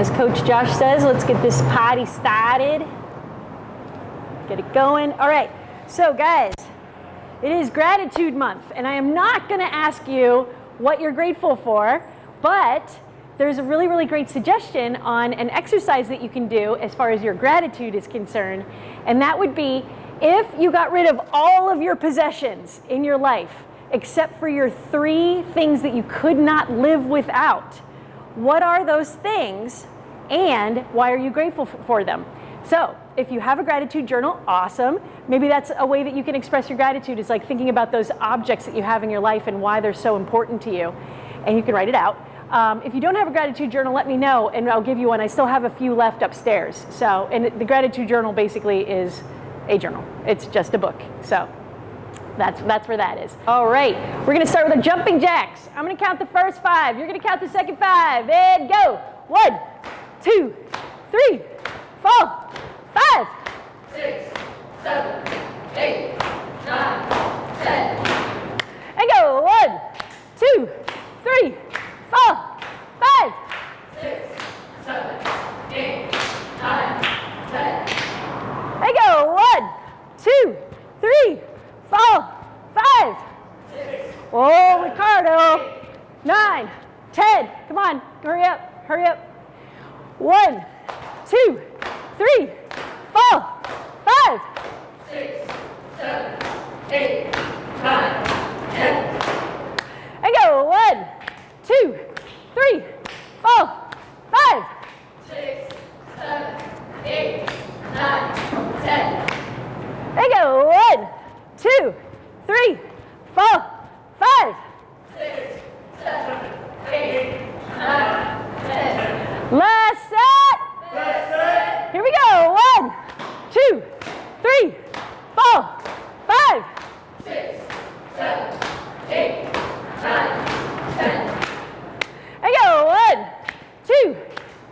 As Coach Josh says, let's get this party started. Get it going. All right, so guys, it is gratitude month, and I am not gonna ask you what you're grateful for, but there's a really, really great suggestion on an exercise that you can do as far as your gratitude is concerned, and that would be if you got rid of all of your possessions in your life, except for your three things that you could not live without, what are those things and why are you grateful for them? So if you have a gratitude journal, awesome. Maybe that's a way that you can express your gratitude is like thinking about those objects that you have in your life and why they're so important to you. And you can write it out. Um, if you don't have a gratitude journal, let me know and I'll give you one. I still have a few left upstairs. So, and the gratitude journal basically is a journal. It's just a book. So that's, that's where that is. All right, we're gonna start with the jumping jacks. I'm gonna count the first five. You're gonna count the second five and go. One, two, three, four, five. Six, seven, eight, nine, ten. And go. One, two, three, four, five. Six, seven, eight, nine, ten. And go. One, two, three, four, five. Six, Oh, Ricardo. Nine, ten. Come on, hurry up, hurry up. One, two, three, four, five. six, seven, eight, nine, ten. And go. One, two, three, four, five. Six, seven, eight, nine, ten. And go. One, two, three, four, five. Six, seven, eight, nine, ten. Last set. That's it. Here we go. One, two, three, four, five. Six, seven, eight, nine, ten. And go. One, two,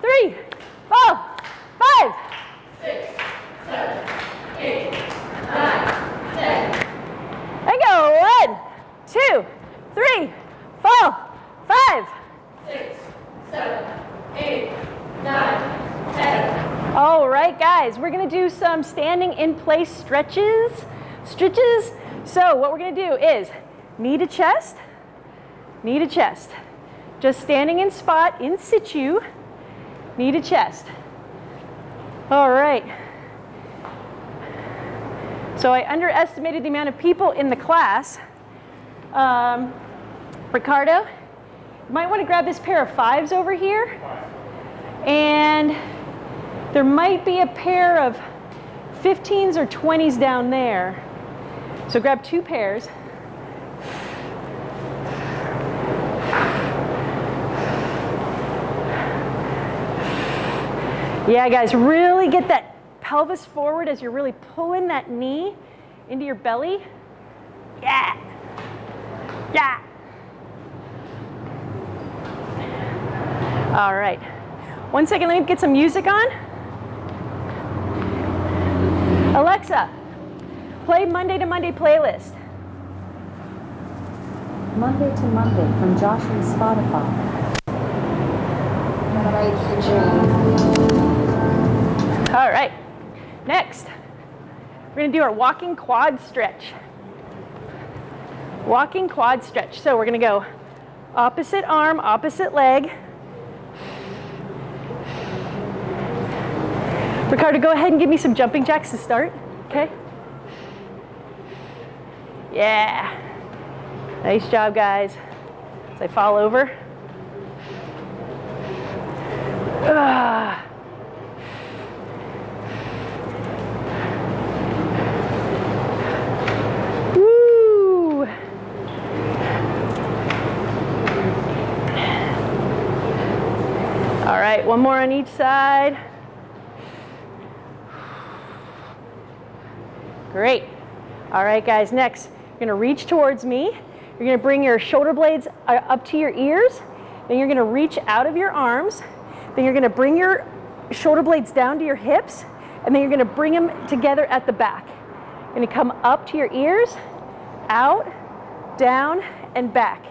three, four, five. Six, seven, eight, nine, ten. And go. One, two, three, four, five. Six, seven, eight, nine, ten. All right, guys, we're gonna do some standing in place stretches. Stretches. So what we're gonna do is knee to chest, knee to chest. Just standing in spot in situ, knee to chest. All right. So I underestimated the amount of people in the class. Um, Ricardo, you might want to grab this pair of fives over here. And there might be a pair of 15s or 20s down there. So grab two pairs. Yeah, guys, really get that pelvis forward as you're really pulling that knee into your belly. Yeah. Yeah. All right. One second, let me get some music on. Alexa, play Monday to Monday playlist. Monday to Monday from Josh and Spotify. All right. Next, we're going to do our walking quad stretch. Walking quad stretch. So we're going to go opposite arm, opposite leg. Ricardo, go ahead and give me some jumping jacks to start. Okay? Yeah. Nice job, guys. As I fall over. Ah. All right, one more on each side. Great. All right, guys, next, you're gonna reach towards me. You're gonna bring your shoulder blades uh, up to your ears. Then you're gonna reach out of your arms. Then you're gonna bring your shoulder blades down to your hips. And then you're gonna bring them together at the back. You're gonna come up to your ears, out, down, and back.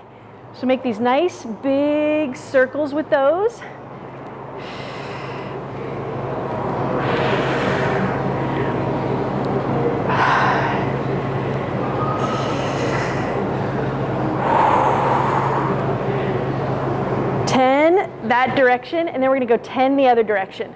So make these nice big circles with those. That direction, and then we're gonna go 10 the other direction.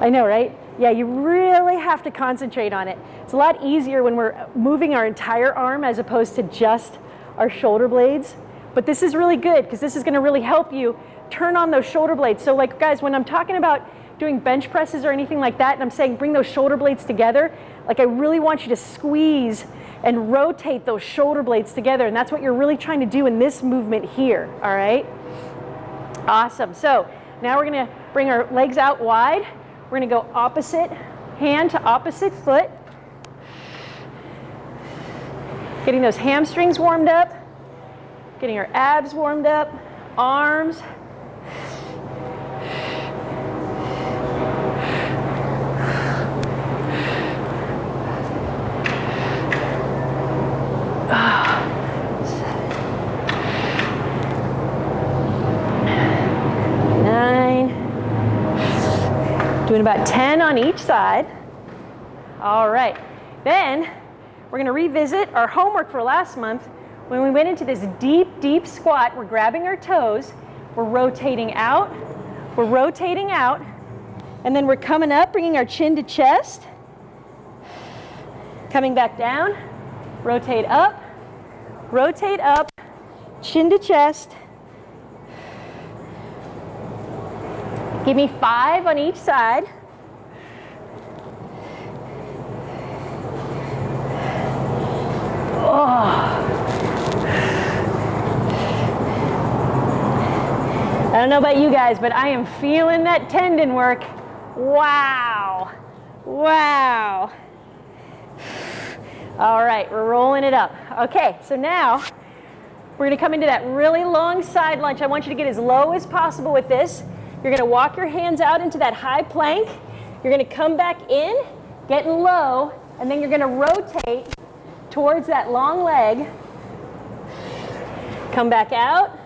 I know, right? Yeah, you really have to concentrate on it. It's a lot easier when we're moving our entire arm as opposed to just our shoulder blades. But this is really good because this is gonna really help you turn on those shoulder blades. So like guys, when I'm talking about doing bench presses or anything like that, and I'm saying bring those shoulder blades together, like I really want you to squeeze and rotate those shoulder blades together. And that's what you're really trying to do in this movement here, all right? Awesome, so now we're gonna bring our legs out wide. We're gonna go opposite hand to opposite foot. Getting those hamstrings warmed up, getting our abs warmed up, arms. Nine. Doing about 10 on each side. All right. Then we're going to revisit our homework for last month. When we went into this deep, deep squat, we're grabbing our toes, we're rotating out, we're rotating out, and then we're coming up, bringing our chin to chest, coming back down, rotate up, rotate up, chin to chest. Give me five on each side. I don't know about you guys, but I am feeling that tendon work. Wow. Wow. All right, we're rolling it up. Okay, so now we're gonna come into that really long side lunge. I want you to get as low as possible with this. You're gonna walk your hands out into that high plank. You're gonna come back in, getting low, and then you're gonna rotate towards that long leg. Come back out,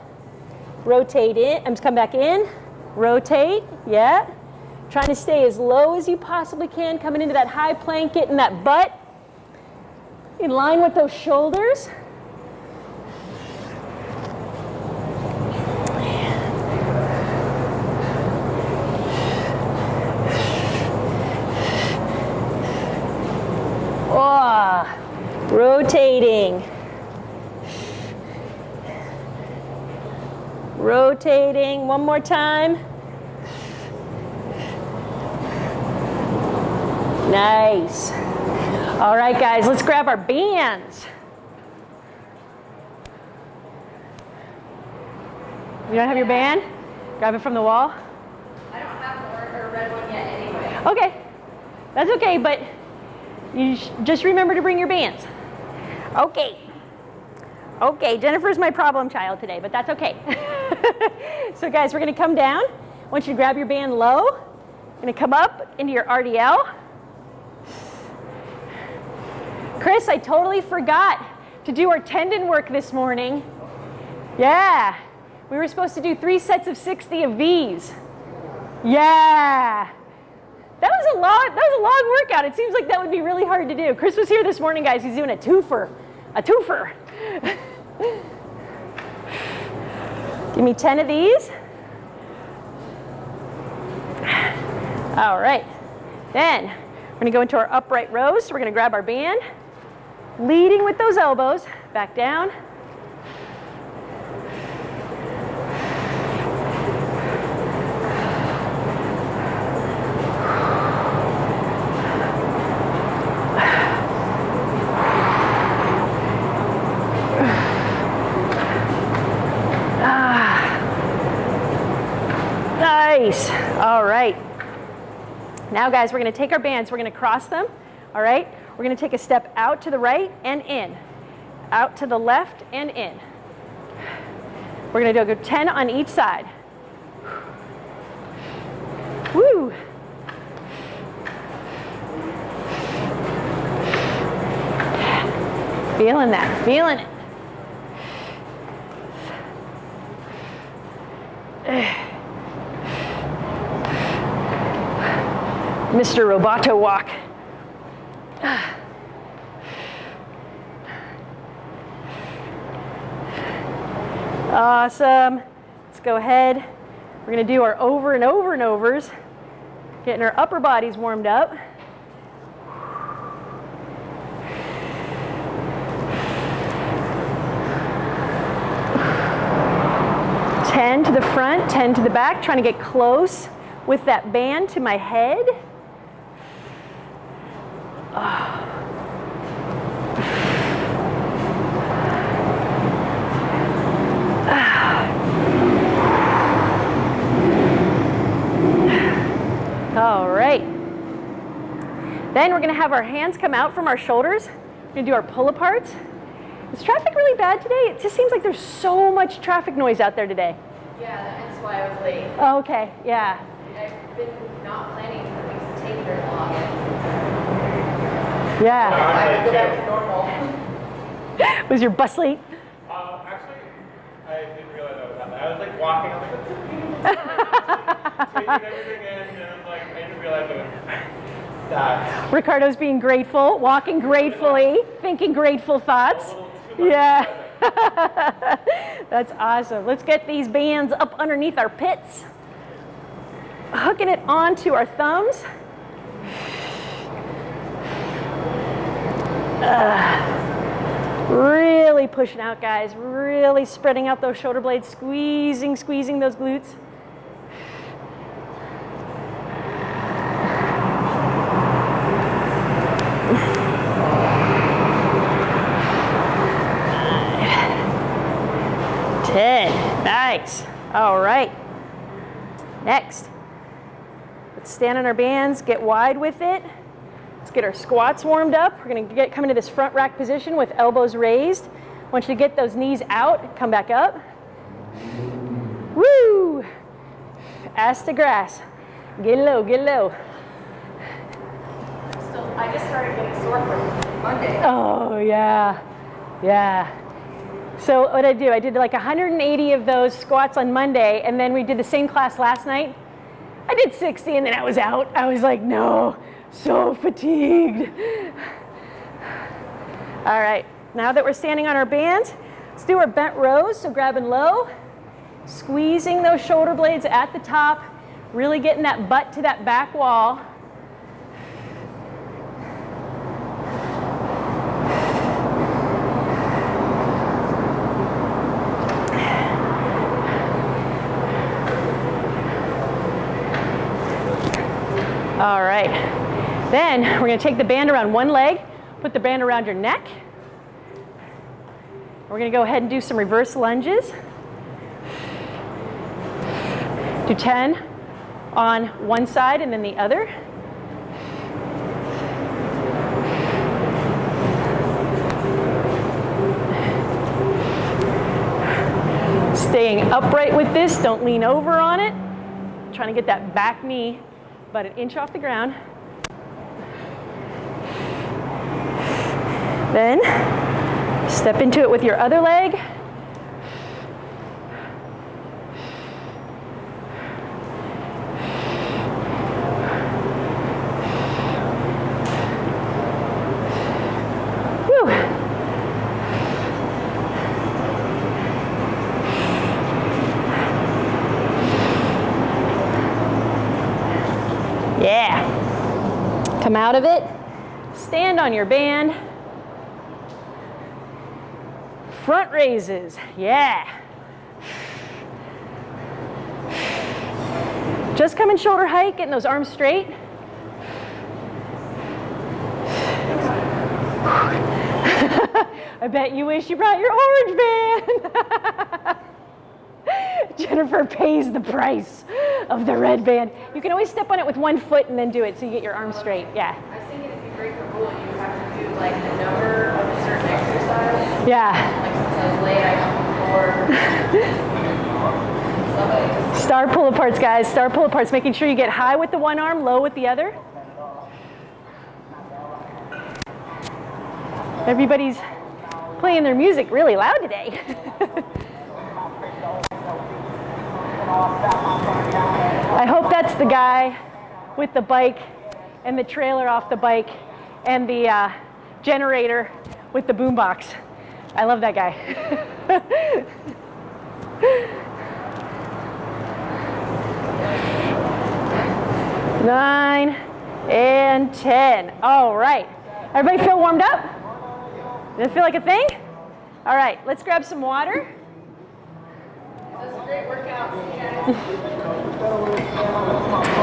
rotate in, I'm come back in, rotate, yeah. Trying to stay as low as you possibly can, coming into that high plank, getting that butt in line with those shoulders. Oh, rotating. Rotating one more time. Nice. All right, guys, let's grab our bands. You don't have your band? Grab it from the wall? I don't have a red one yet anyway. Okay, that's okay, but you sh- just remember to bring your bands. Okay. Okay, Jennifer's my problem child today, but that's okay. so guys, we're gonna come down. I want you to grab your band low. You're gonna come up into your RDL. Chris, I totally forgot to do our tendon work this morning. Yeah, we were supposed to do three sets of 60 of these. Yeah. That was a lot. that was a long workout. It seems like that would be really hard to do. Chris was here this morning, guys. He's doing a twofer, a twofer. Give me 10 of these. All right. Then we're gonna go into our upright rows. So we're gonna grab our band, leading with those elbows, back down. Ah. Nice. All right. Now, guys, we're going to take our bands, we're going to cross them. All right. We're going to take a step out to the right and in, out to the left and in. We're going to do a 10 on each side. Woo. Feeling that, feeling it. Mr. Roboto walk. Awesome. Let's go ahead. We're going to do our over and over and overs, getting our upper bodies warmed up. Ten to the front, 10 to the back, trying to get close with that band to my head. Ah. All right. Then we're going to have our hands come out from our shoulders. We're going to do our pull aparts. Is traffic really bad today? It just seems like there's so much traffic noise out there today. Yeah, that's why I was late. Oh, okay, yeah. I've been not planning for things to take very long. Yeah. I have to go back to normal. Was your bus late? Uh, actually, I didn't realize I was happening. I was like walking, I was like, that's taking everything in, and I'm like, I didn't realize it was that. Ricardo's being grateful, walking gratefully, thinking grateful thoughts. Yeah. That's awesome. Let's get these bands up underneath our pits. Hooking it onto our thumbs. Ugh. Really pushing out, guys. Really spreading out those shoulder blades, squeezing, squeezing those glutes. Ten. Nice. All right. Next. Let's stand on our bands, get wide with it. Let's get our squats warmed up. We're going to get come into this front rack position with elbows raised. Want you to get those knees out, come back up. Woo! Ass to grass. Get low, get low. Still, I just started getting sore from Monday. Oh, yeah. Yeah. So what I do, I did like 180 of those squats on Monday, and then we did the same class last night. I did 60, and then I was out. I was like, no, so fatigued. All right, now that we're standing on our band, let's do our bent rows. So grabbing low, squeezing those shoulder blades at the top, really getting that butt to that back wall. All right. Then we're going to take the band around one leg, put the band around your neck. We're going to go ahead and do some reverse lunges. Do 10 on one side and then the other. Staying upright with this, don't lean over on it. Trying to get that back knee about an inch off the ground. Then step into it with your other leg. Yeah. Come out of it. Stand on your band. Front raises. Yeah. Just coming shoulder height, getting those arms straight. I bet you wish you brought your orange band. Jennifer pays the price of the red band. You can always step on it with one foot and then do it so you get your arms straight. Yeah. I was thinking if you break the rule, you have to do like the number of a certain exercise. Yeah. Like Star pull aparts, guys. Star pull aparts, making sure you get high with the one arm, low with the other. Everybody's playing their music really loud today. I hope that's the guy with the bike and the trailer off the bike and the uh, generator with the boombox. I love that guy. Nine and 10. All right. Everybody feel warmed up? Does it feel like a thing? All right, let's grab some water.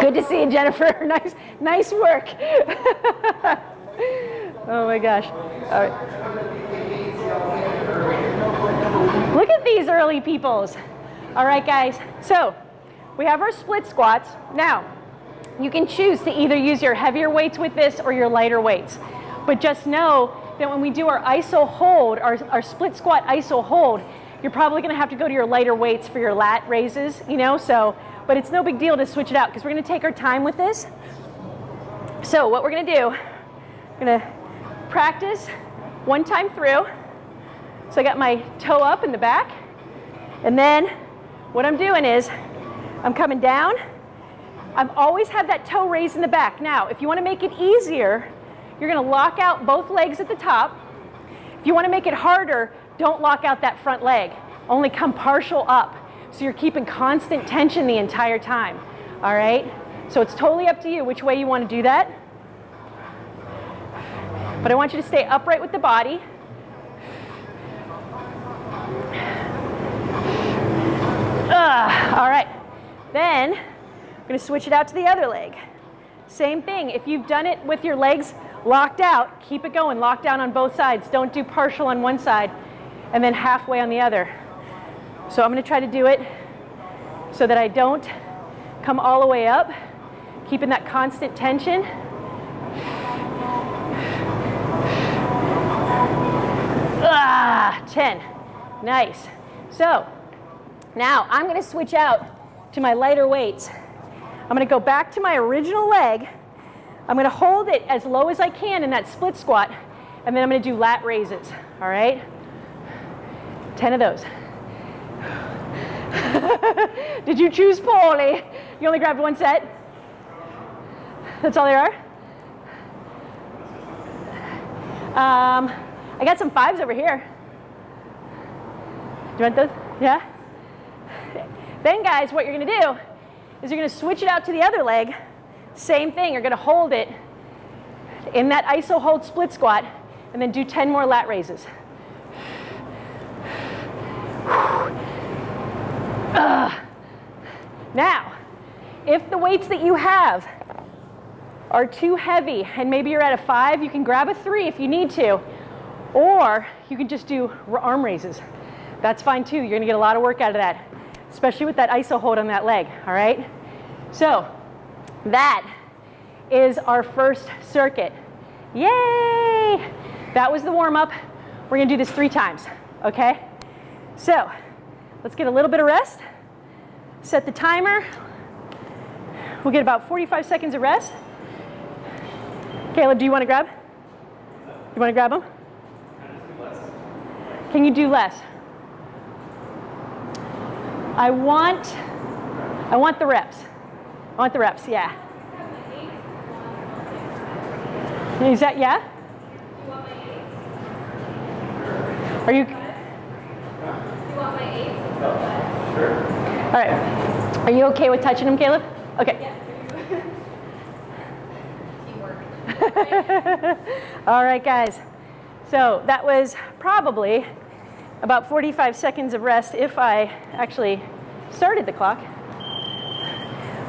Good to see you, Jennifer. Nice, nice work. oh my gosh. All right. Look at these early peoples. All right, guys. So we have our split squats. Now, you can choose to either use your heavier weights with this or your lighter weights. But just know that when we do our iso hold, our, our split squat iso hold, you're probably gonna have to go to your lighter weights for your lat raises, you know, so, but it's no big deal to switch it out because we're gonna take our time with this. So what we're gonna do, we're gonna practice one time through. So I got my toe up in the back, and then what I'm doing is I'm coming down. I've always had that toe raised in the back. Now, if you wanna make it easier, you're gonna lock out both legs at the top. If you wanna make it harder, don't lock out that front leg. Only come partial up. So you're keeping constant tension the entire time, all right? So it's totally up to you which way you wanna do that. But I want you to stay upright with the body. Ugh, all right, then I'm gonna switch it out to the other leg. Same thing, if you've done it with your legs locked out, keep it going, lock down on both sides. Don't do partial on one side and then halfway on the other. So I'm gonna try to do it so that I don't come all the way up, keeping that constant tension. Ah, 10, nice. So now I'm gonna switch out to my lighter weights. I'm gonna go back to my original leg. I'm gonna hold it as low as I can in that split squat, and then I'm gonna do lat raises, all right? 10 of those. Did you choose poorly? You only grabbed one set? That's all there are? Um, I got some fives over here. Do you want those? Yeah? Then guys, what you're gonna do is you're gonna switch it out to the other leg. Same thing, you're gonna hold it in that iso hold split squat and then do 10 more lat raises. Now, if the weights that you have are too heavy and maybe you're at a five, you can grab a three if you need to, or you can just do arm raises. That's fine too. You're gonna get a lot of work out of that, especially with that iso hold on that leg, all right? So that is our first circuit. Yay! That was the warm up. We're gonna do this three times, okay? So let's get a little bit of rest. Set the timer. We'll get about 45 seconds of rest. Caleb, do you want to grab? You want to grab them? Can you do less? I want, I want the reps. I want the reps, yeah. Is that, yeah? Are you? You want my age? All right. Are you okay with touching him, Caleb? Okay. All right, guys. So that was probably about 45 seconds of rest if I actually started the clock.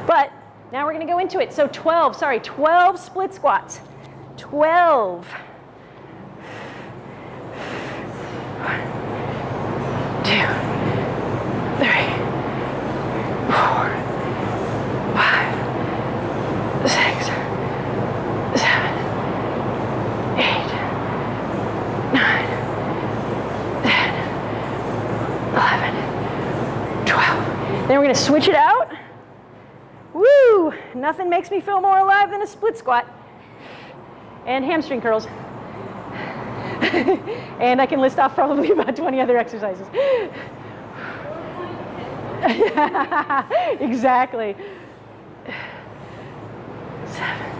But now we're going to go into it. So 12, sorry, 12 split squats. 12. One, two, three, four, five, six, seven, eight, nine, ten, eleven, twelve. Then we're going to switch it out. Woo! Nothing makes me feel more alive than a split squat. And hamstring curls. and I can list off probably about 20 other exercises. exactly. Seven,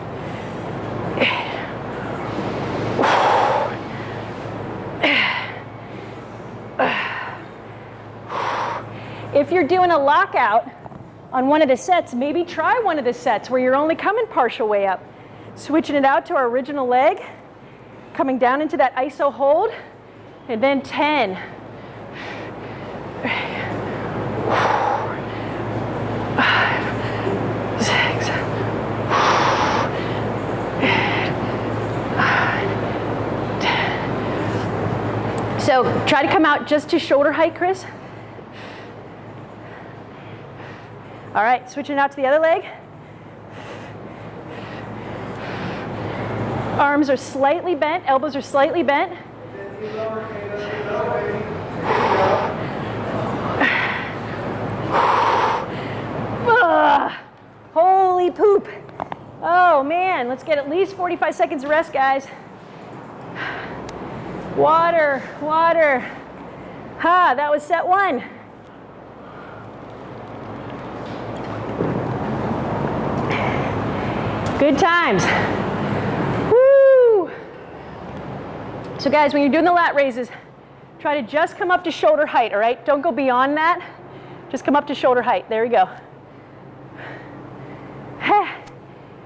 If you're doing a lockout on one of the sets, maybe try one of the sets where you're only coming partial way up. Switching it out to our original leg, coming down into that iso hold, and then 10. Five, six, So try to come out just to shoulder height, Chris. All right, switching out to the other leg. Arms are slightly bent, elbows are slightly bent. Ugh. Holy poop. Oh man, let's get at least 45 seconds of rest, guys. Water, water. Ha, that was set one. Good times. Woo! So guys, when you're doing the lat raises, try to just come up to shoulder height, all right? Don't go beyond that. Just come up to shoulder height. There we go. Heh,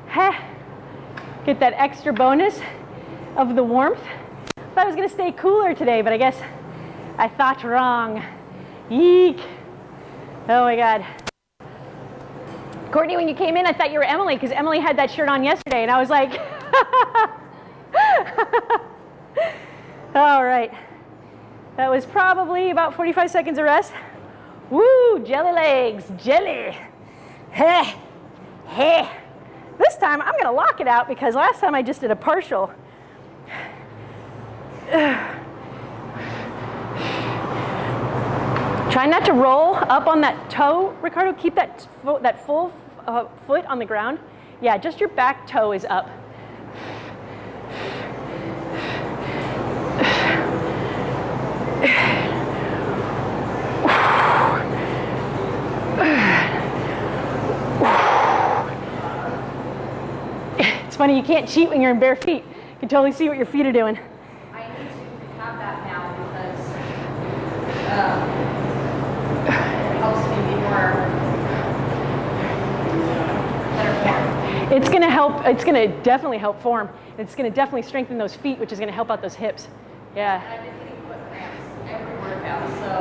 heh. Get that extra bonus of the warmth. I thought I was gonna stay cooler today, but I guess I thought wrong. Yeek. Oh my God. Courtney, when you came in, I thought you were Emily because Emily had that shirt on yesterday, and I was like, all right. That was probably about 45 seconds of rest. Woo, jelly legs, jelly. Heh, heh. This time I'm gonna lock it out because last time I just did a partial. Try not to roll up on that toe, Ricardo. Keep that, that full uh, foot on the ground. Yeah, just your back toe is up. It's funny, you can't cheat when you're in bare feet. You can totally see what your feet are doing. I need to have that now because um, it helps me be more It's gonna help, it's gonna definitely help form. It's gonna definitely strengthen those feet, which is gonna help out those hips. Yeah. I've been getting foot cramps every workout, so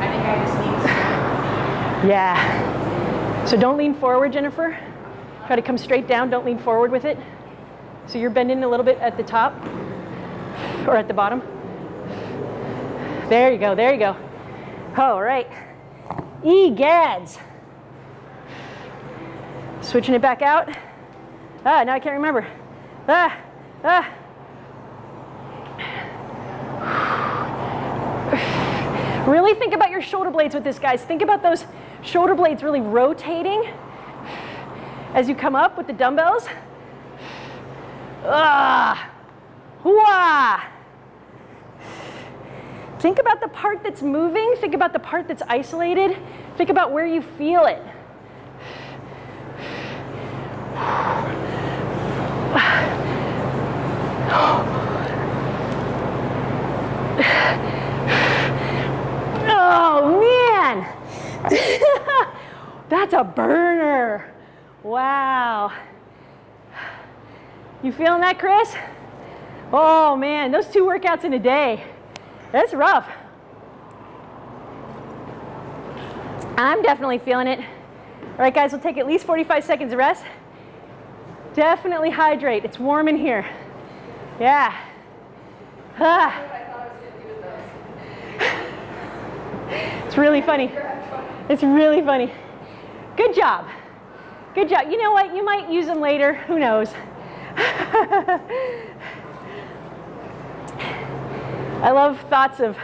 I think I just need to Yeah. So don't lean forward, Jennifer. Try to come straight down, don't lean forward with it. So you're bending a little bit at the top or at the bottom. There you go, there you go. All right. Egads. Switching it back out. Ah, now I can't remember. Ah, ah. Really think about your shoulder blades with this, guys. Think about those shoulder blades really rotating as you come up with the dumbbells. Ah, Hooah! Think about the part that's moving. Think about the part that's isolated. Think about where you feel it. Oh man, that's a burner. Wow. You feeling that, Chris? Oh man, those two workouts in a day. That's rough. I'm definitely feeling it. All right, guys, we'll take at least 45 seconds of rest. Definitely hydrate. It's warm in here. Yeah. Ah. It's really funny. It's really funny. Good job. Good job. You know what? You might use them later. Who knows? I love thoughts of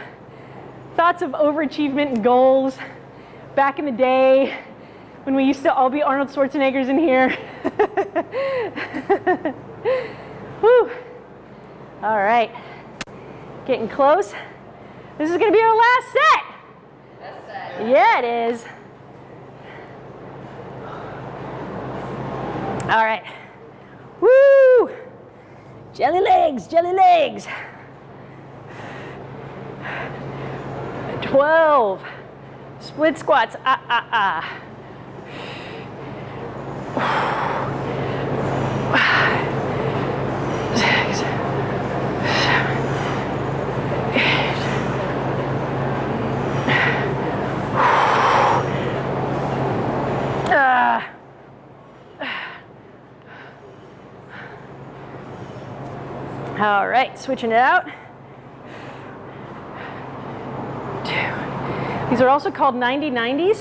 thoughts of overachievement and goals. Back in the day, when we used to all be Arnold Schwarzeneggers in here. Whew. All right, getting close. This is gonna be our last set. Yeah, it is. All right. Woo! Jelly legs, jelly legs. 12. Split squats, ah, ah, ah. Six, seven, eight. Ah. All right, switching it out. Two. These are also called 90 90s.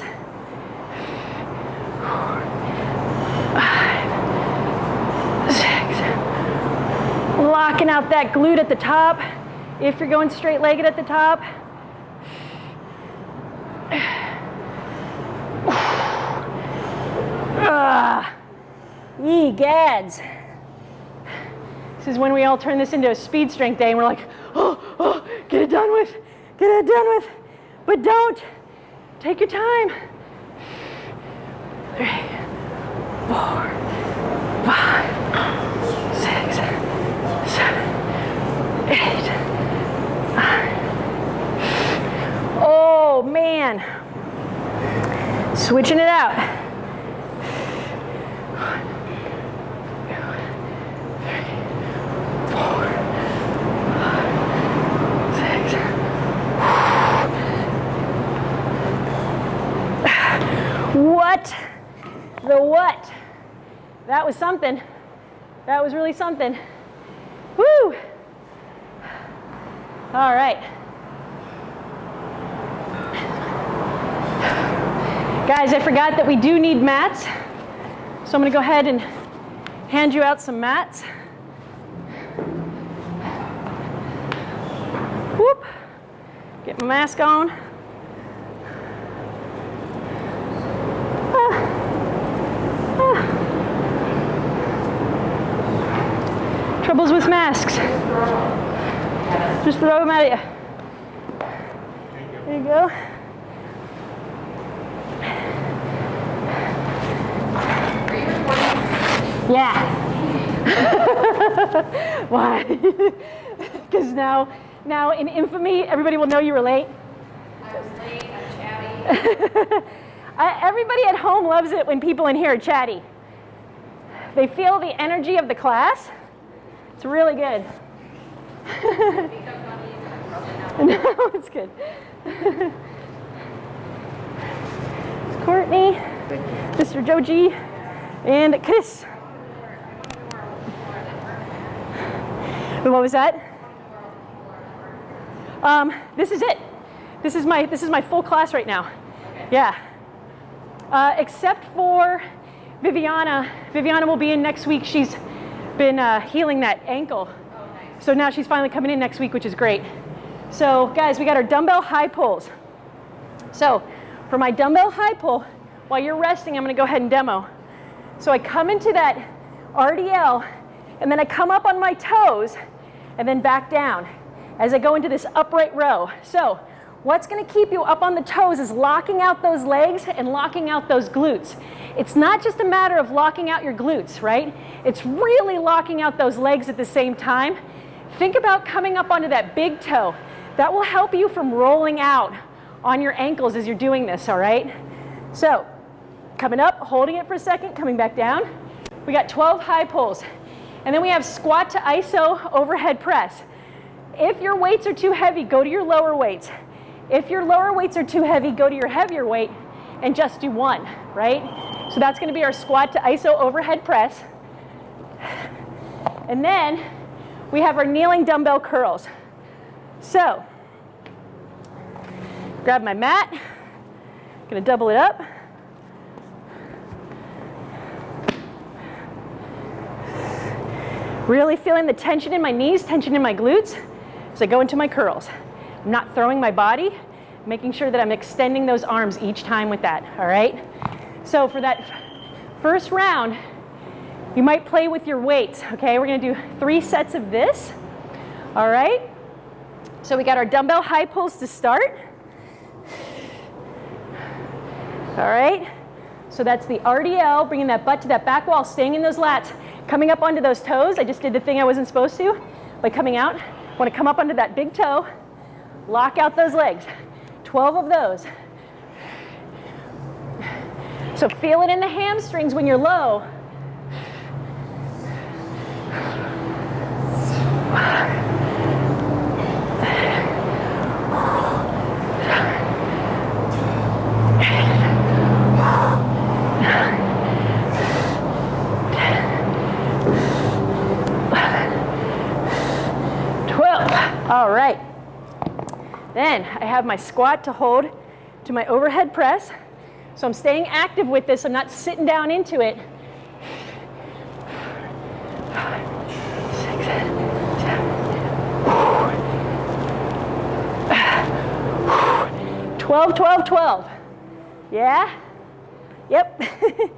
Six. Locking out that glute at the top. If you're going straight legged at the top. Yee gads. This is when we all turn this into a speed strength day and we're like, oh, oh, get it done with, get it done with. But don't. Take your time. Three, four, five, six, seven, eight, nine. Oh man. Switching it out. Six. What? The what? That was something. That was really something. Woo! All right. Guys, I forgot that we do need mats. So I'm to go ahead and hand you out some mats. Whoop. Get my mask on. Troubles with masks. Just throw them at you. There you go. Are you recording? Yeah. Why? Because now, now in infamy, everybody will know you were late. I was late, I'm chatty. Everybody at home loves it when people in here are chatty. They feel the energy of the class. It's really good. No, it's good. It's Courtney, Mr. Joji, and Chris. What was that? Um, this is it. This is my this is my full class right now. Yeah. Uh, except for Viviana. Viviana will be in next week. She's been uh, healing that ankle. So now she's finally coming in next week, which is great. So guys, we got our dumbbell high pulls. So for my dumbbell high pull, while you're resting, I'm gonna go ahead and demo. So I come into that RDL, and then I come up on my toes, and then back down as I go into this upright row. So what's gonna keep you up on the toes is locking out those legs and locking out those glutes. It's not just a matter of locking out your glutes, right? It's really locking out those legs at the same time. Think about coming up onto that big toe. That will help you from rolling out on your ankles as you're doing this, all right? So, coming up, holding it for a second, coming back down. We got 12 high pulls. And then we have squat to iso overhead press. If your weights are too heavy, go to your lower weights. If your lower weights are too heavy, go to your heavier weight and just do one, right? So that's gonna be our squat to iso overhead press. And then we have our kneeling dumbbell curls. So, grab my mat, gonna double it up. Really feeling the tension in my knees, tension in my glutes as I go into my curls. I'm not throwing my body, making sure that I'm extending those arms each time with that, all right? So for that first round, you might play with your weights, okay? We're gonna do three sets of this, all right? So we got our dumbbell high pulls to start. All right, so that's the RDL, bringing that butt to that back wall, staying in those lats, coming up onto those toes. I just did the thing I wasn't supposed to by coming out. Want to come up onto that big toe, lock out those legs. 12 of those. So feel it in the hamstrings when you're low. Twelve. All right. Then I have my squat to hold to my overhead press. So I'm staying active with this. I'm not sitting down into it. 12, 12, 12. Yeah? Yep.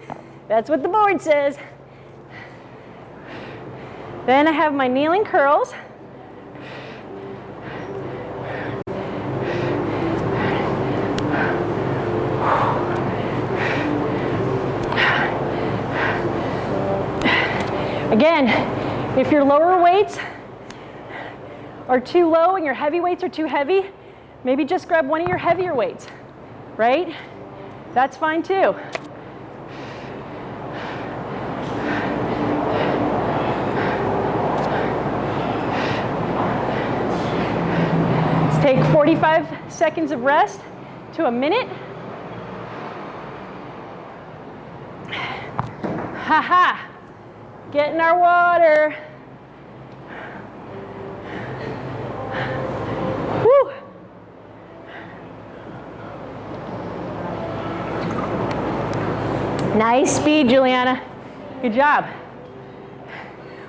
That's what the board says. Then I have my kneeling curls. Again, if your lower weights are too low and your heavy weights are too heavy, maybe just grab one of your heavier weights, right? That's fine too. Let's take 45 seconds of rest to a minute. Ha ha. Get in our water. Nice speed, Juliana. Good job.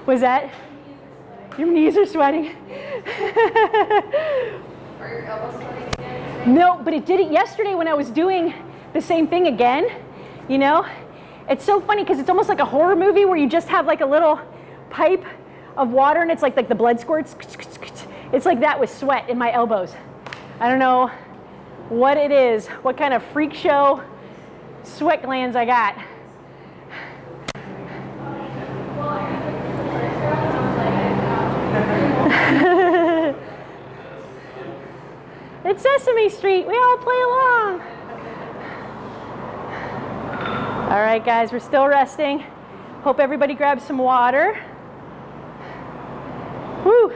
Was that? Your knees are sweating. Are your elbows sweating again? No, but it did it yesterday when I was doing the same thing again. You know, it's so funny because it's almost like a horror movie where you just have like a little pipe of water and it's like like the blood squirts. It's like that with sweat in my elbows. I don't know what it is, what kind of freak show sweat glands I got. It's Sesame Street. We all play along. All right, guys, we're still resting. Hope everybody grabs some water. Woo.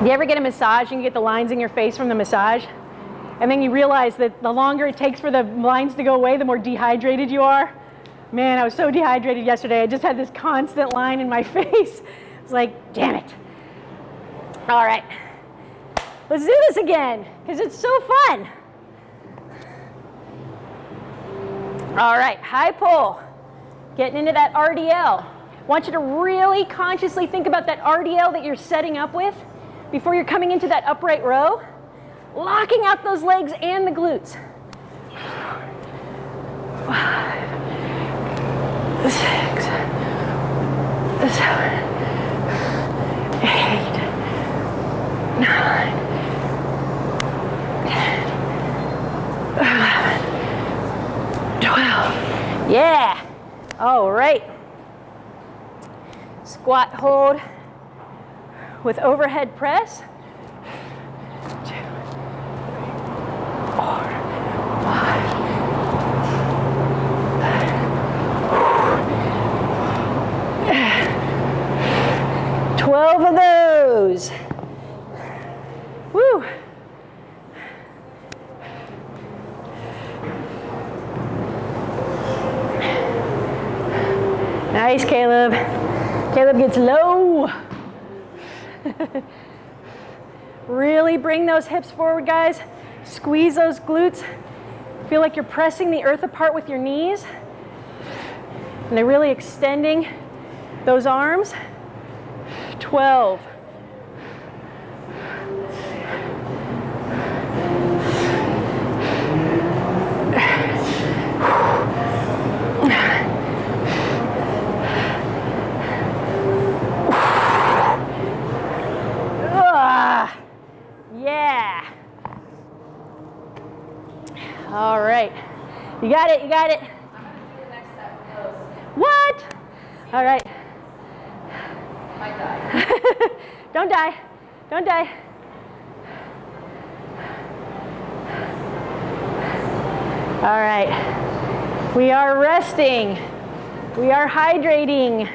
Do you ever get a massage and you get the lines in your face from the massage? And then you realize that the longer it takes for the lines to go away, the more dehydrated you are. Man, I was so dehydrated yesterday. I just had this constant line in my face. It's like, damn it. All right, let's do this again because it's so fun. All right, high pull, getting into that RDL. I want you to really consciously think about that RDL that you're setting up with before you're coming into that upright row, locking out those legs and the glutes. Five, six, seven, eight, nine, ten, twelve. Yeah. All right. Squat hold with overhead press. Twelve of those. Woo! Nice, Caleb. Caleb gets low. really bring those hips forward, guys. Squeeze those glutes. Feel like you're pressing the earth apart with your knees. And they're really extending those arms. 12. Ah, yeah. All right. You got it, you got it. What? All right. Die. Don't die. Don't die. All right. We are resting. We are hydrating.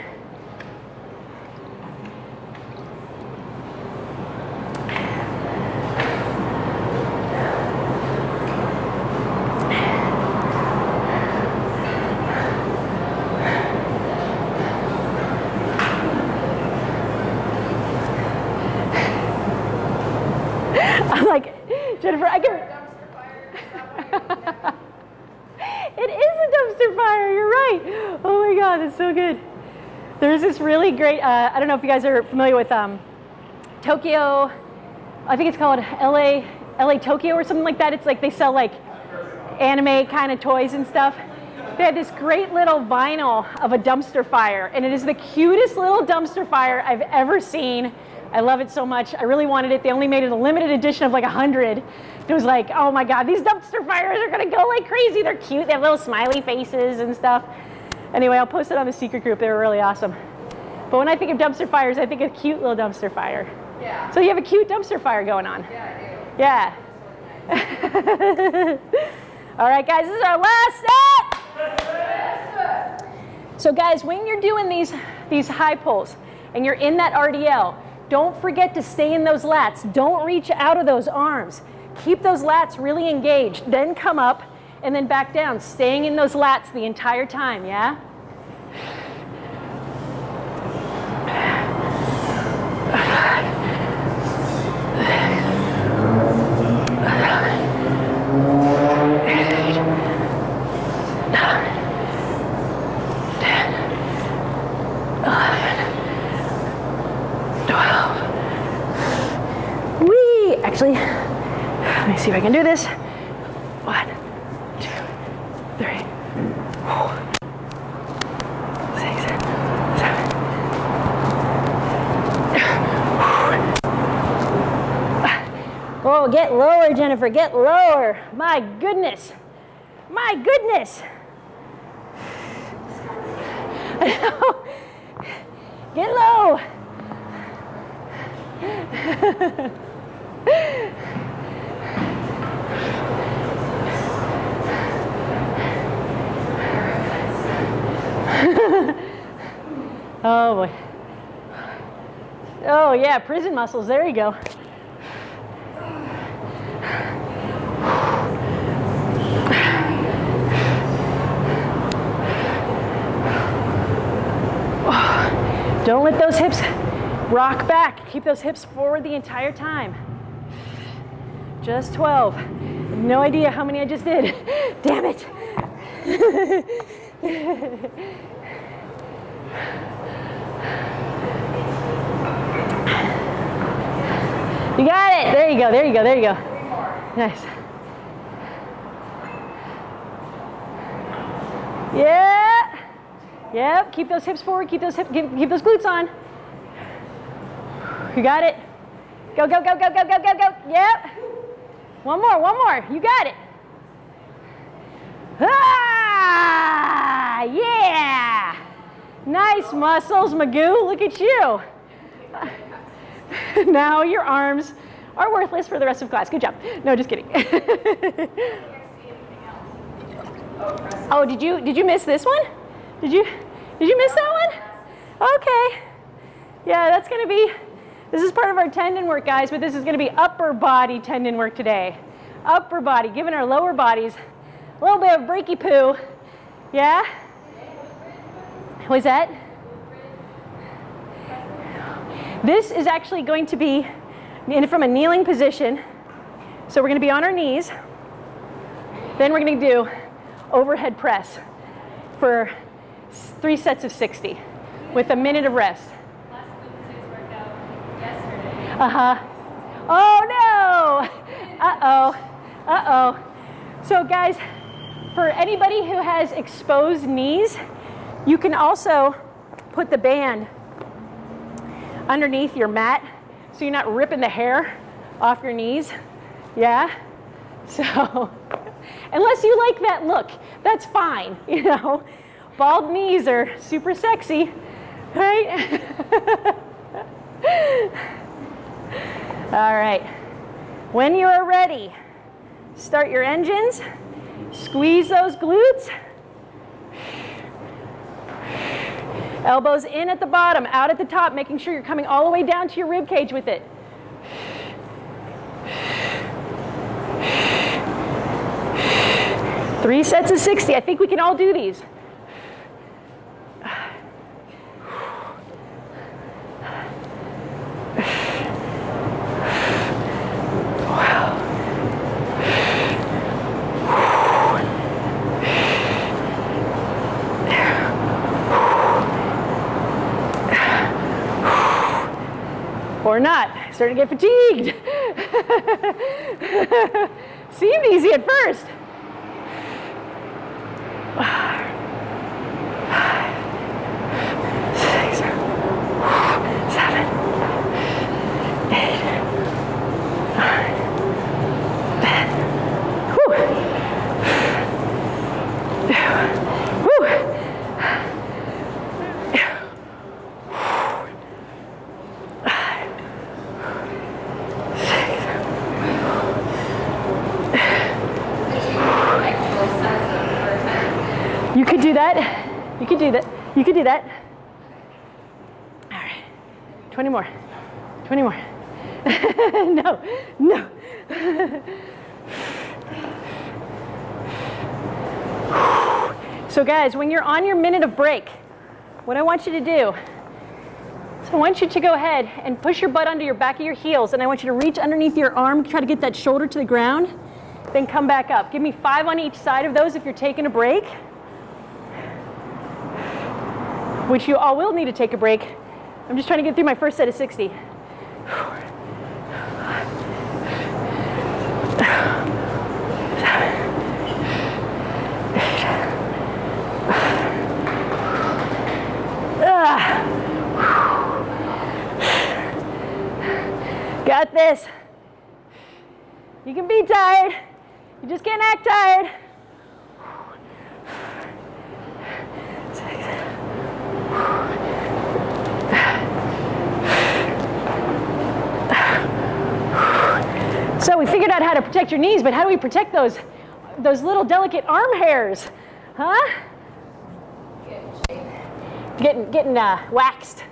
I'm like, Jennifer, I can. Dumpster fire, is that what you're- It is a dumpster fire. You're right. Oh my God, it's so good. There's this really great. Uh, I don't know if you guys are familiar with um, Tokyo. I think it's called LA, LA Tokyo or something like that. It's like they sell like anime kind of toys and stuff. They had this great little vinyl of a dumpster fire, and it is the cutest little dumpster fire I've ever seen. I love it so much. I really wanted it. They only made it a limited edition of like 100. It was like, oh my God, these dumpster fires are gonna go like crazy. They're cute. They have little smiley faces and stuff. Anyway, I'll post it on the secret group. They were really awesome. But when I think of dumpster fires, I think of cute little dumpster fire. Yeah, So you have a cute dumpster fire going on. yeah, I Yeah. All right, guys, this is our last set. So, guys, when you're doing these these high pulls and you're in that RDL, don't forget to stay in those lats. Don't reach out of those arms. Keep those lats really engaged. Then come up and then back down, staying in those lats the entire time. Yeah. Wee! Actually, let me see if I can do this. One, two, three, four, six, seven. Oh, get lower, Jennifer, get lower. My goodness. My goodness. Get low. oh boy. Oh yeah, prison muscles. There you go. Don't let those hips rock back. Keep those hips forward the entire time. Just 12. No idea how many I just did. Damn it. You got it. There you go. There you go. There you go. Nice. Yeah. Yep. Keep those hips forward. Keep those hip. Keep, keep those glutes on. You got it. Go, go, go, go, go, go, go, go. Yep. One more. One more. You got it. Ah, yeah. Nice muscles, Magoo. Look at you. now your arms are worthless for the rest of class. Good job. No, just kidding. oh, did you did you miss this one? Did you did you miss that one? Okay. Yeah, that's gonna be this is part of our tendon work, guys, but this is gonna be upper body tendon work today. Upper body, giving our lower bodies a little bit of breaky poo. Yeah? Was that? This is actually going to be in from a kneeling position. So we're going to be on our knees. Then we're going to do overhead press for three sets of 60 with a minute of rest. Uh-huh. Oh no! Uh-oh. Uh-oh. So guys, for anybody who has exposed knees, you can also put the band underneath your mat so you're not ripping the hair off your knees. Yeah? So, unless you like that look, that's fine, you know. Bald knees are super sexy, right? All right. When you are ready, start your engines. Squeeze those glutes. Elbows in at the bottom, out at the top, making sure you're coming all the way down to your rib cage with it. Three sets of 60. I think we can all do these. Or not. Starting to get fatigued. Seemed easy at first. Six, seven, eight, nine, ten. Whew. Whew. Like both sides of the first time. You could do that. You could do that. That. All right. 20 more. 20 more. no, no. so, guys, when you're on your minute of break, what I want you to do I want you to go ahead and push your butt under your back of your heels, and I want you to reach underneath your arm, try to get that shoulder to the ground, then come back up. Give me five on each side of those if you're taking a break which you all will need to take a break. I'm just trying to get through my first set of 60. Ah. Got this. You can be tired. You just can't act tired. So we figured out how to protect your knees, but how do we protect those, those little delicate arm hairs? Huh? Getting, getting uh, waxed.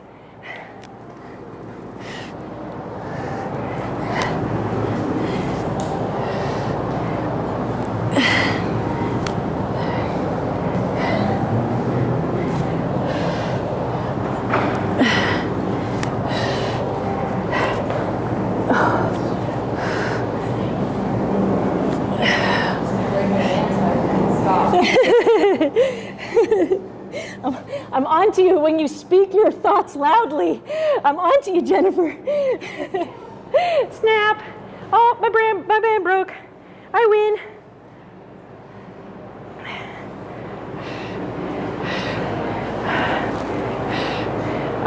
I'm to you when you speak your thoughts loudly. I'm on to you, Jennifer. Snap. Oh, my band, my band broke. I win.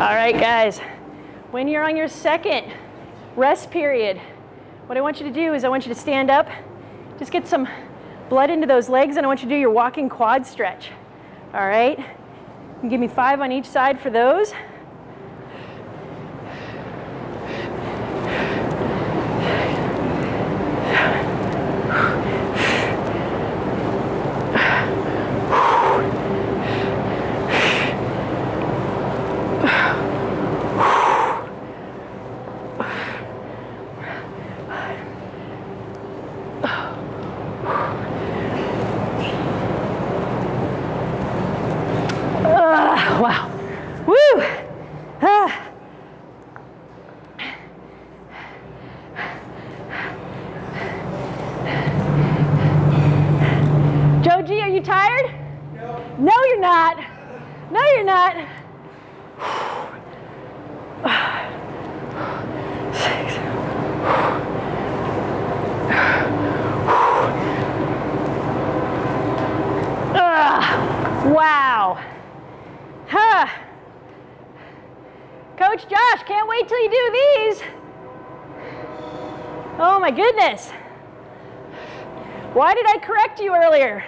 All right, guys. When you're on your second rest period, what I want you to do is I want you to stand up, just get some blood into those legs, and I want you to do your walking quad stretch. All right? Give me five on each side for those. Ah, wow. Woo! Ah. Joji, are you tired? No. No, you're not. No, you're not. Six. Ah, wow. Huh. Coach Josh, can't wait till you do these. Oh my goodness. Why did I correct you earlier?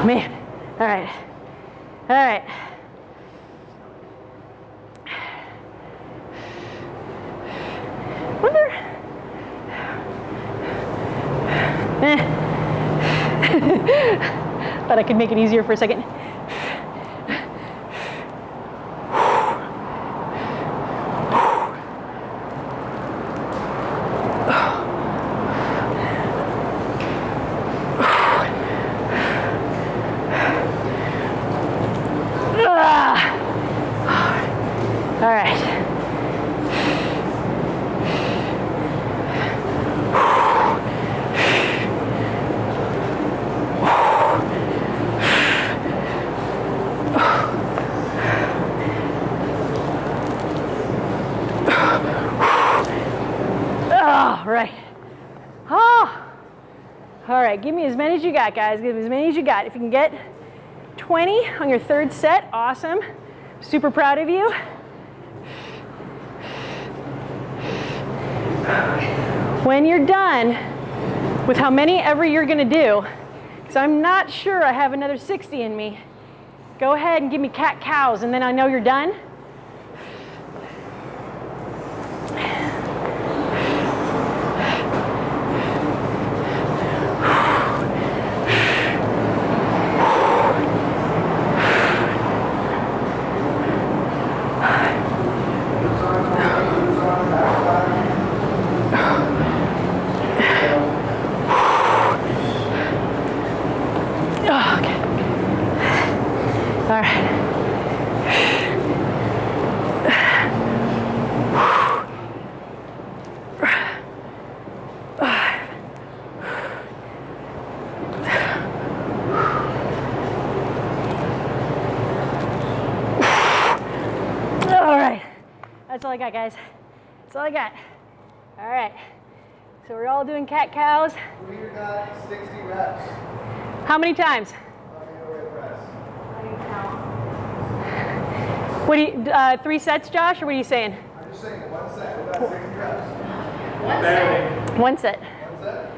Oh man. All right. All right. Wonder. Eh. Thought I could make it easier for a second. Ah. All right. Oh, right. Oh. All right, give me as many as you got, guys. Give as many as you got. If you can get 20 on your third set, awesome. Super proud of you. When you're done with how many ever you're gonna do, because I'm not sure I have another 60 in me, go ahead and give me cat cows, and then I know you're done. Oh, okay. All right. All right. That's all I got, guys. That's all I got. All right. So we're all doing cat cows. Leader got 60 reps. How many times? Let me know where the rest. What do you, uh, three sets, Josh, or what are you saying? I'm just saying, one set. We got 60 reps. Barely. One set. One set?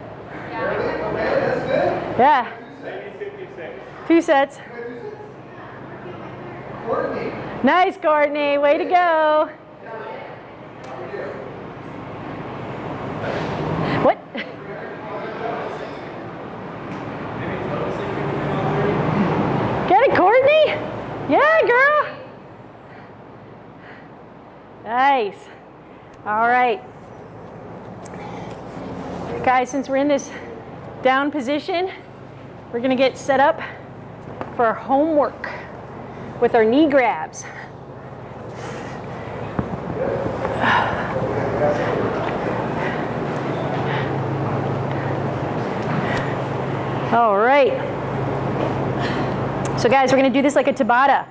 Really? Okay, that's good. Yeah. Maybe 56. Two sets. Courtney. Nice, Courtney. Way to go. What? Get it, Courtney? Yeah, girl. Nice. All right. Guys, since we're in this down position, we're going to get set up for our homework with our knee grabs. All right. So guys, we're gonna do this like a Tabata.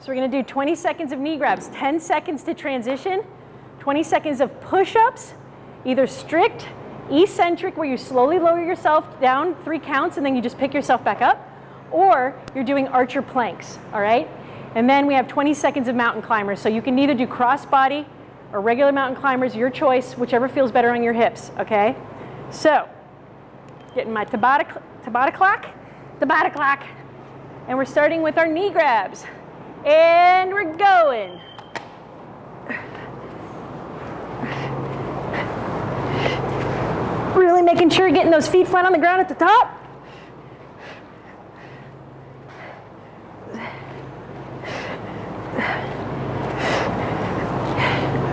So we're gonna do 20 seconds of knee grabs, 10 seconds to transition, 20 seconds of push-ups, either strict, eccentric, where you slowly lower yourself down three counts and then you just pick yourself back up, or you're doing archer planks, all right? And then we have 20 seconds of mountain climbers. So you can either do cross body or regular mountain climbers, your choice, whichever feels better on your hips, okay? So, getting my Tabata, Tabata clock, Tabata clock, and we're starting with our knee grabs. And we're going. Really making sure you're getting those feet flat on the ground at the top.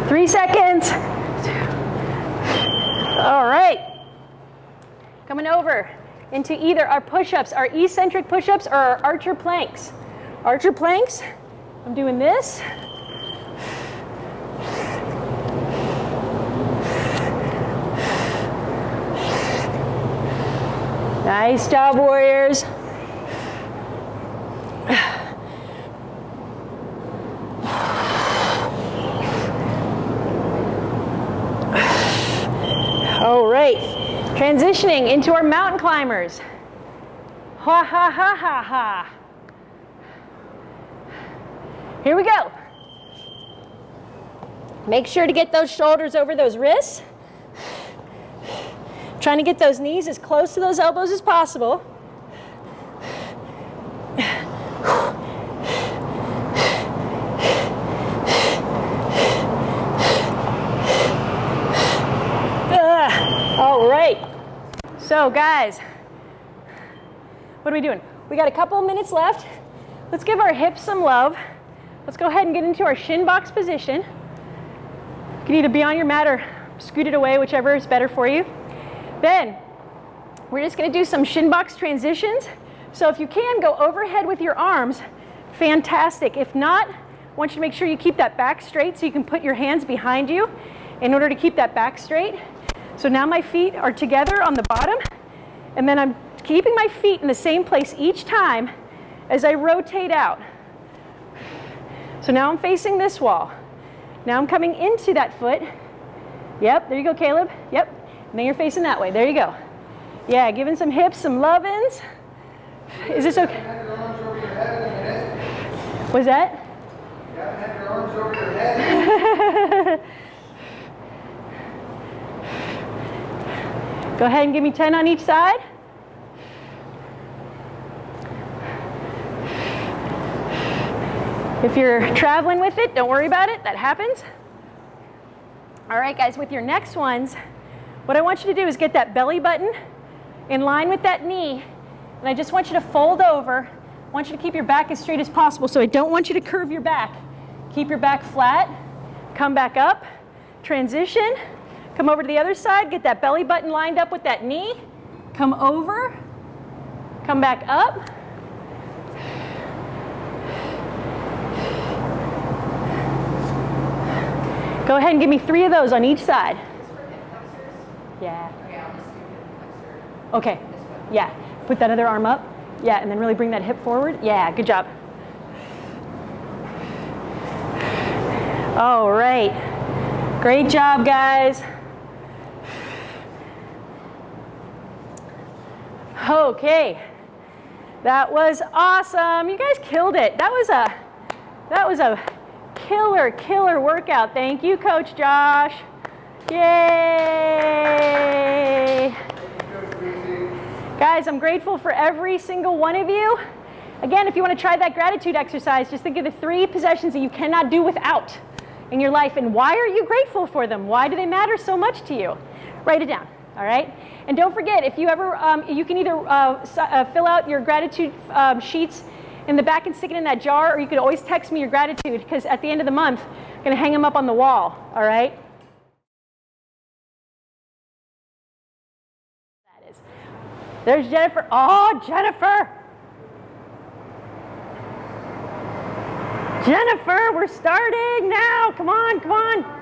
Three seconds. All right. Coming over into either our push-ups, our eccentric push-ups, or our archer planks. Archer planks, I'm doing this. Nice job, warriors. All right, transitioning into our mountain climbers. Ha ha ha ha ha. Here we go. Make sure to get those shoulders over those wrists. Trying to get those knees as close to those elbows as possible. Ah, all right. So guys, what are we doing? We got a couple minutes left. Let's give our hips some love. Let's go ahead and get into our shin box position. You can either be on your mat or scoot it away, whichever is better for you. Then we're just gonna do some shin box transitions. So if you can, go overhead with your arms, fantastic. If not, I want you to make sure you keep that back straight so you can put your hands behind you in order to keep that back straight. So now my feet are together on the bottom, and then I'm keeping my feet in the same place each time as I rotate out. So now I'm facing this wall. Now I'm coming into that foot. Yep, there you go, Caleb. Yep, and then you're facing that way. There you go. Yeah, giving some hips, some love-ins. Is this okay? Was that? Go ahead and give me 10 on each side. If you're traveling with it, don't worry about it, that happens. All right, guys, with your next ones, what I want you to do is get that belly button in line with that knee, and I just want you to fold over. I want you to keep your back as straight as possible, so I don't want you to curve your back. Keep your back flat, come back up, transition, come over to the other side, get that belly button lined up with that knee, come over, come back up, Go ahead and give me three of those on each side. Yeah. Okay, I'll just do hip flexor. Okay. Yeah. Put that other arm up. Yeah, and then really bring that hip forward. Yeah, good job. All right. Great job, guys. Okay. That was awesome. You guys killed it. That was a that was a killer, killer workout. Thank you, Coach Josh. Yay! Guys, I'm grateful for every single one of you. Again, if you want to try that gratitude exercise, just think of the three possessions that you cannot do without in your life and why are you grateful for them? Why do they matter so much to you? Write it down, all right? And don't forget, if you ever, um, you can either uh, uh, fill out your gratitude um, sheets in the back and stick it in that jar, or you could always text me your gratitude because at the end of the month, I'm going to hang them up on the wall, all right? There's Jennifer. Oh, Jennifer! Jennifer, we're starting now. Come on, come on.